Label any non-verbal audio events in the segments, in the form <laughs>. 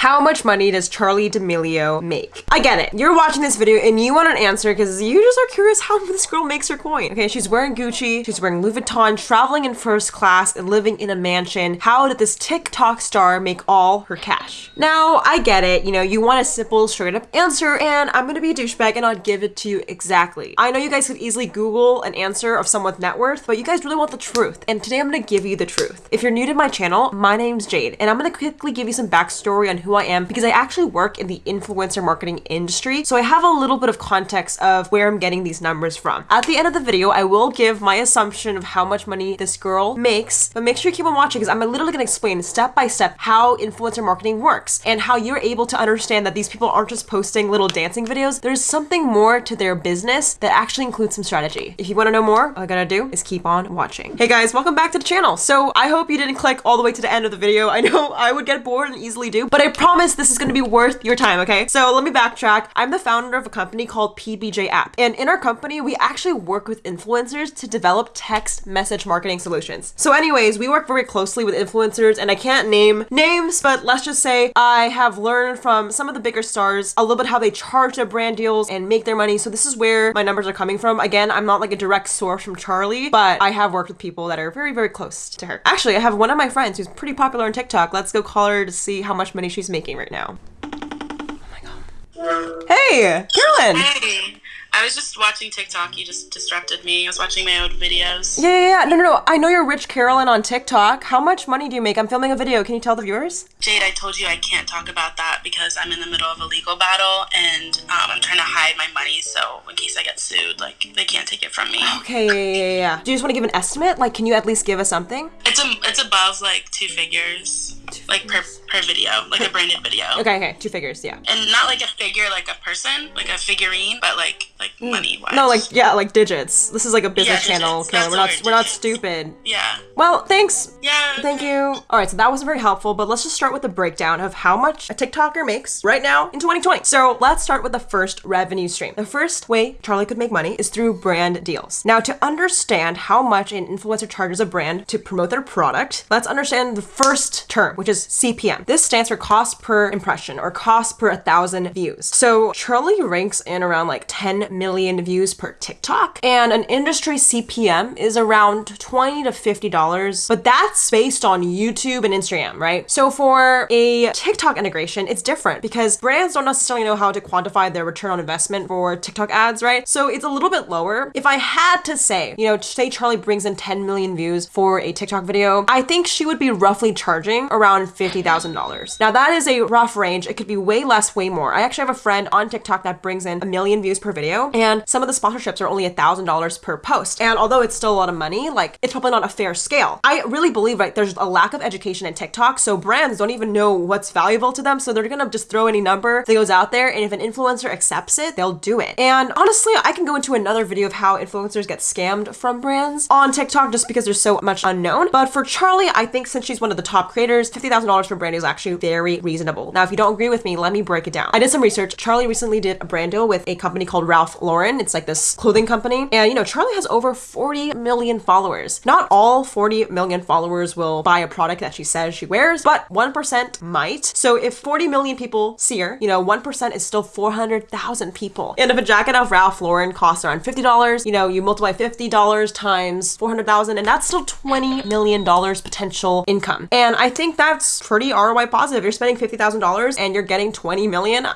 How much money does Charli D'Amelio make? I get it. You're watching this video and you want an answer because you just are curious how <laughs> this girl makes her coin. Okay, she's wearing Gucci, she's wearing Louis Vuitton, traveling in first class and living in a mansion. How did this TikTok star make all her cash? Now, I get it. You know, you want a simple, straight up answer and I'm gonna be a douchebag and I'll give it to you exactly. I know you guys could easily Google an answer of someone's net worth, but you guys really want the truth. And today I'm gonna give you the truth. If you're new to my channel, my name's Jade and I'm gonna quickly give you some backstory on who I am because I actually work in the influencer marketing industry. So I have a little bit of context of where I'm getting these numbers from. At the end of the video, I will give my assumption of how much money this girl makes, but make sure you keep on watching because I'm literally gonna explain step by step how influencer marketing works and how you're able to understand that these people aren't just posting little dancing videos. There's something more to their business that actually includes some strategy. If you wanna know more, all I gotta do is keep on watching. Hey guys, welcome back to the channel. So I hope you didn't click all the way to the end of the video. I know <laughs> I would get bored and easily do, but I promise this is gonna be worth your time, okay? So let me backtrack. I'm the founder of a company called PBJ App. And in our company, we actually work with influencers to develop text message marketing solutions. So anyways, we work very closely with influencers and I can't name names, but let's just say I have learned from some of the bigger stars a little bit how they charge their brand deals and make their money. So this is where my numbers are coming from. Again, I'm not like a direct source from Charli, but I have worked with people that are very, very close to her. Actually, I have one of my friends who's pretty popular on TikTok. Let's go call her to see how much money she's making right now. Oh my god. Hey, Carolyn! Hey, I was just watching TikTok. You just disrupted me. I was watching my old videos. Yeah, yeah, yeah. No, no, no. I know you're Rich Carolyn on TikTok. How much money do you make? I'm filming a video. Can you tell the viewers? Jade, I told you I can't talk about that because I'm in the middle of a legal battle and um, I'm trying to hide my money. So in case I get sued, like they can't take it from me. Okay, yeah, yeah, yeah, yeah. Do you just want to give an estimate? Like, can you at least give us something? It's a, it's above like two figures, like per per video, like a branded video. Okay, okay. Two figures, yeah. And not like a figure, like a person, like a figurine, but like like money wise. Mm. No, like, yeah, like digits. This is like a business Yeah, channel. That's We're not, we're not stupid. yeah, Well, thanks. yeah. Thank you. All right, so that wasn't very helpful, but let's just start with the breakdown of how much a TikToker makes right now in 2020. So let's start with the first revenue stream. The first way Charli could make money is through brand deals. Now, to understand how much an influencer charges a brand to promote their product, let's understand the first term, which is CPM. This stands for cost per impression or cost per a thousand views. So Charli ranks in around like 10 million views per TikTok, and an industry CPM is around 20 to 50 dollars, but that's based on YouTube and Instagram, right? So for a TikTok integration, it's different because brands don't necessarily know how to quantify their return on investment for TikTok ads, right? So it's a little bit lower. If I had to say, you know, say Charli brings in 10 million views for a TikTok video, I think she would be roughly charging around $50,000. Now that is a rough range. It could be way less, way more. I actually have a friend on TikTok that brings in a million views per video, and some of the sponsorships are only a $1,000 per post. And although it's still a lot of money, like it's probably not a fair scale. I really believe right there's a lack of education in TikTok, so brands don't even know what's valuable to them, so they're gonna just throw any number that goes out there, and if an influencer accepts it, they'll do it. And honestly, I can go into another video of how influencers get scammed from brands on TikTok just because there's so much unknown. But for Charli, I think since she's one of the top creators, $50,000 for brand is actually very reasonable. Now, if you don't agree with me, let me break it down. I did some research. Charli recently did a brand deal with a company called Ralph Lauren. It's like this clothing company. And you know, Charli has over 40 million followers. Not all 40 million followers will buy a product that she says she wears, but 1% might. So if 40 million people see her, you know, 1% is still 400,000 people. And if a jacket of Ralph Lauren costs around $50, you know, you multiply $50 times 400,000 and that's still $20 million potential income. And I think that's pretty ROI positive. You're spending $50,000 and you're getting 20 million.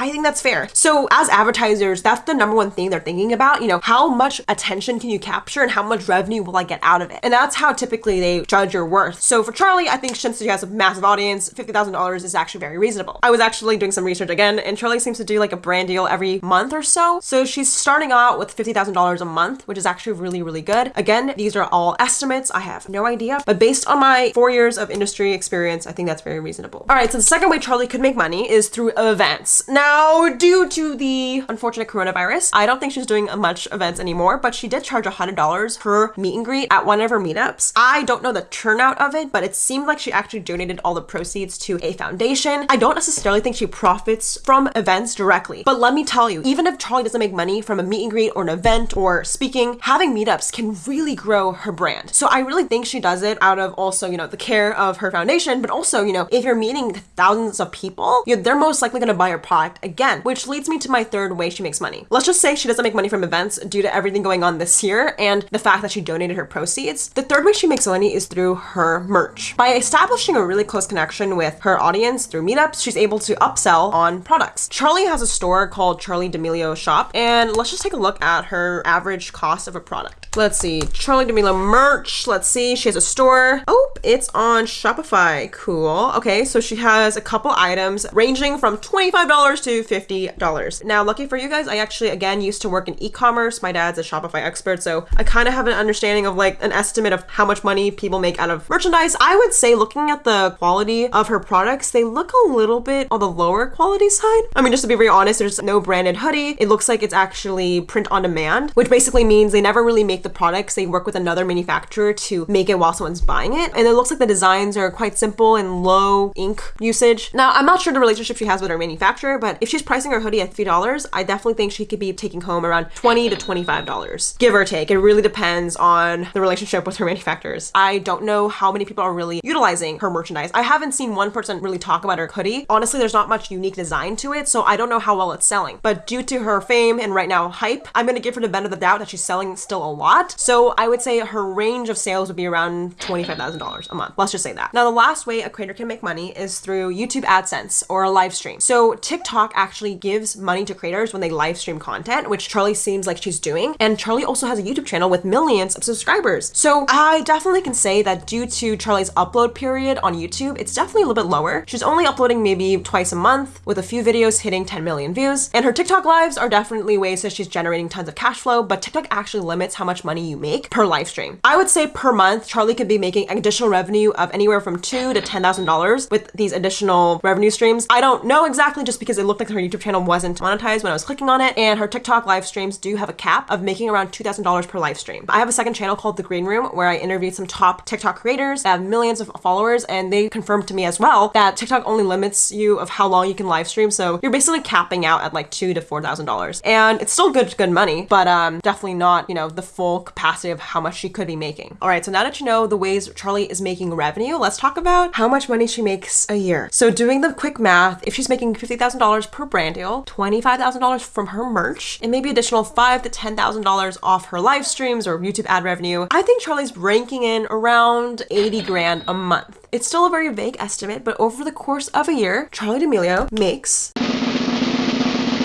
I think that's fair. So as advertisers, that's the number one thing they're thinking about. You know, how much attention can you capture and how much revenue will I get out of it? And that's how typically they judge your worth. So for Charli, I think since she has a massive audience, $50,000 is actually very reasonable. I was actually doing some research again and Charli seems to do like a brand deal every month or so. So she's starting out with $50,000 a month, which is actually really, really good. Again, these are all estimates. I have no idea, but based on my four years of industry experience, I think that's very reasonable. All right. So the second way Charli could make money is through events. Now, Now, due to the unfortunate coronavirus, I don't think she's doing much events anymore, but she did charge $100 per meet and greet at one of her meetups. I don't know the turnout of it, but it seemed like she actually donated all the proceeds to a foundation. I don't necessarily think she profits from events directly, but let me tell you, even if Charli doesn't make money from a meet and greet or an event or speaking, having meetups can really grow her brand. So I really think she does it out of also, you know, the care of her foundation, but also, you know, if you're meeting thousands of people, you know, they're most likely gonna buy your product again, which leads me to my third way she makes money. Let's just say she doesn't make money from events due to everything going on this year and the fact that she donated her proceeds. The third way she makes money is through her merch. By establishing a really close connection with her audience through meetups, she's able to upsell on products. Charli has a store called Charli D'Amelio Shop, and let's just take a look at her average cost of a product. Let's see, Charli D'Amelio merch. Let's see, she has a store. Oh, it's on Shopify. Cool. Okay, so she has a couple items ranging from $25 to $50. Now, lucky for you guys, I actually, again, used to work in e-commerce. My dad's a Shopify expert, so I kind of have an understanding of like an estimate of how much money people make out of merchandise. I would say looking at the quality of her products, they look a little bit on the lower quality side. I mean, just to be very honest, there's no branded hoodie. It looks like it's actually print on demand, which basically means they never really make the products. They work with another manufacturer to make it while someone's buying it. And it looks like the designs are quite simple and low ink usage. Now, I'm not sure the relationship she has with her manufacturer, but if she's pricing her hoodie at $3, I definitely think she could be taking home around 20 to $25, give or take. It really depends on the relationship with her manufacturers. I don't know how many people are really utilizing her merchandise. I haven't seen one person really talk about her hoodie. Honestly, there's not much unique design to it, so I don't know how well it's selling. But due to her fame and right now hype, I'm gonna give her the benefit of the doubt that she's selling still a lot. So I would say her range of sales would be around $25,000 a month. Let's just say that. Now, the last way a creator can make money is through YouTube AdSense or a live stream. So TikTok actually gives money to creators when they live stream content, which Charli seems like she's doing. And Charli also has a YouTube channel with millions of subscribers. So I definitely can say that due to Charli's upload period on YouTube, it's definitely a little bit lower. She's only uploading maybe twice a month with a few videos hitting 10 million views. And her TikTok lives are definitely ways that she's generating tons of cash flow, but TikTok actually limits how much money you make per live stream. I would say per month, Charli could be making additional revenue of anywhere from two to ten thousand dollars with these additional revenue streams. I don't know exactly just because it looked like her YouTube channel wasn't monetized when I was clicking on it, and her TikTok live streams do have a cap of making around two thousand dollars per live stream. I have a second channel called The Green Room where I interviewed some top TikTok creators that have millions of followers, and they confirmed to me as well that TikTok only limits you of how long you can live stream. So you're basically capping out at like two to four thousand dollars, and it's still good good money, but um definitely not you know the full capacity of how much she could be making. All right, so now that you know the ways Charli is making revenue, let's talk about how much money she makes a year. So doing the quick math, if she's making fifty thousand dollars per brand deal, twenty five thousand dollars from her merch, and maybe additional five to ten thousand dollars off her live streams or YouTube ad revenue, I think Charli's ranking in around eighty grand a month. It's still a very vague estimate, but over the course of a year, Charli D'Amelio makes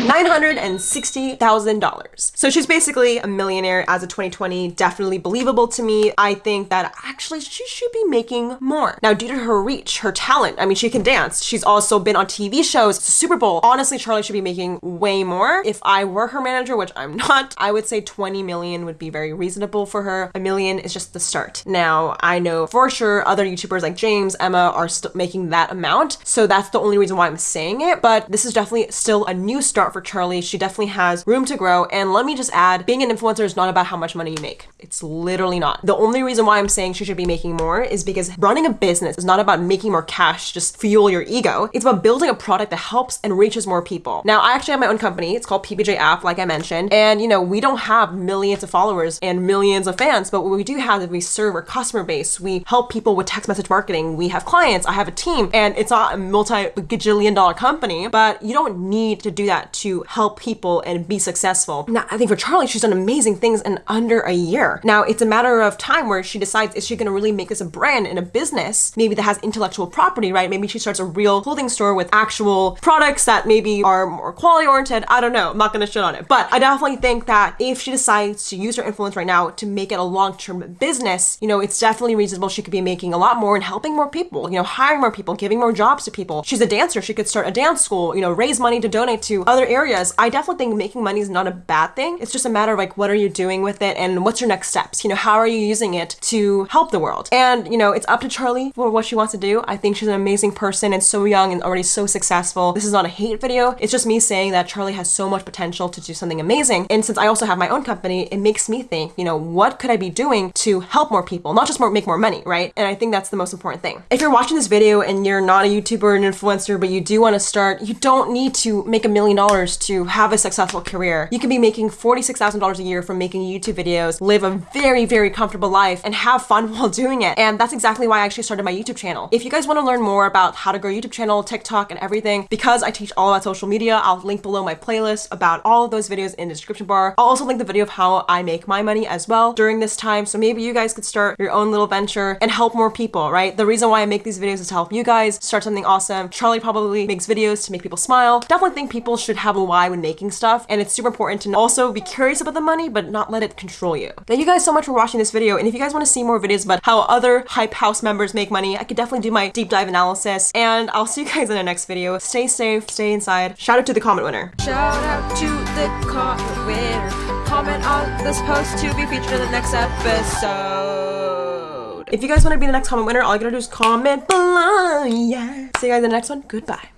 $960,000. So she's basically a millionaire as of 2020. Definitely believable to me. I think that actually she should be making more. Now, due to her reach, her talent, I mean, she can dance. She's also been on TV shows, Super Bowl. Honestly, Charli should be making way more. If I were her manager, which I'm <laughs> not, I would say 20 million would be very reasonable for her. A million is just the start. Now, I know for sure other YouTubers like James, Emma are still making that amount. So that's the only reason why I'm saying it. But this is definitely still a new start for Charli. She definitely has room to grow. And let me just add, being an influencer is not about how much money you make. It's literally not. The only reason why I'm saying she should be making more is because running a business is not about making more cash, just fuel your ego. It's about building a product that helps and reaches more people. Now, I actually have my own company. It's called PBJ App, like I mentioned. And, you know, we don't have millions of followers and millions of fans, but what we do have is we serve our customer base. We help people with text message marketing. We have clients. I have a team, and it's not a multi gajillion dollar company, but you don't need to do that to help people and be successful. Now, I think for Charli, she's done amazing things in under a year. Now, it's a matter of time where she decides is she going to really make this a brand and a business, maybe that has intellectual property, right? Maybe she starts a real clothing store with actual products that maybe are more quality oriented. I don't know. I'm not going to shit on it. But I definitely think that if she decides to use her influence right now to make it a long term business, you know, it's definitely reasonable. She could be making a lot more and helping more people, you know, hiring more people, giving more jobs to people. She's a dancer. She could start a dance school, you know, raise money to donate to other other areas, I definitely think making money is not a bad thing. It's just a matter of like, what are you doing with it and what's your next steps? You know, how are you using it to help the world? And, you know, it's up to Charli for what she wants to do. I think she's an amazing person and so young and already so successful. This is not a hate video. It's just me saying that Charli has so much potential to do something amazing. And since I also have my own company, it makes me think, you know, what could I be doing to help more people, not just more make more money, right? And I think that's the most important thing. If you're watching this video and you're not a YouTuber or an influencer, but you do want to start, you don't need to make a million dollars to have a successful career. You can be making $46,000 a year from making YouTube videos, live a very, very comfortable life, and have fun <laughs> while doing it. And that's exactly why I actually started my YouTube channel. If you guys want to learn more about how to grow YouTube channel, TikTok, and everything, because I teach all about social media, I'll link below my playlist about all of those videos in the description bar. I'll also link the video of how I make my money as well during this time. So maybe you guys could start your own little venture and help more people, right? The reason why I make these videos is to help you guys start something awesome. Charli probably makes videos to make people smile. Definitely think people should have a why when making stuff. And it's super important to also be curious about the money, but not let it control you. Thank you guys so much for watching this video. And if you guys want to see more videos about how other Hype House members make money, I could definitely do my deep dive analysis. And I'll see you guys in the next video. Stay safe, stay inside. Shout out to the comment winner. Shout out to the comment winner. Comment on this post to be featured in the next episode. If you guys want to be the next comment winner, all you gotta do is comment below. Yeah. See you guys in the next one. Goodbye.